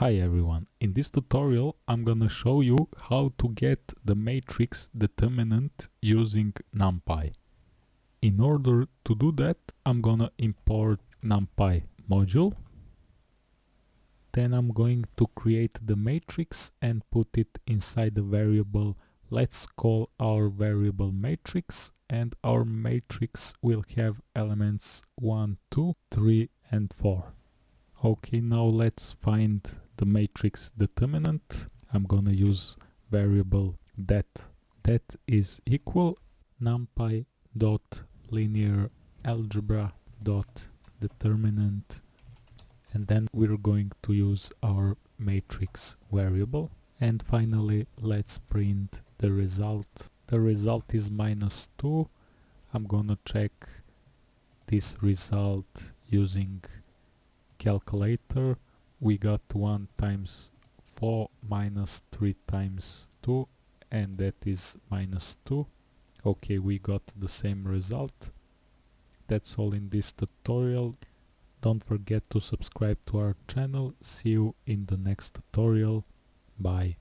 Hi everyone, in this tutorial I'm gonna show you how to get the matrix determinant using NumPy. In order to do that I'm gonna import NumPy module. Then I'm going to create the matrix and put it inside the variable. Let's call our variable matrix and our matrix will have elements 1, 2, 3 and 4. Okay, now let's find the matrix determinant. I'm gonna use variable that. That is equal numpy dot linear algebra dot determinant and then we're going to use our matrix variable and finally let's print the result the result is minus 2 I'm gonna check this result using calculator we got 1 times 4 minus 3 times 2 and that is minus 2 okay we got the same result. That's all in this tutorial. Don't forget to subscribe to our channel. See you in the next tutorial. Bye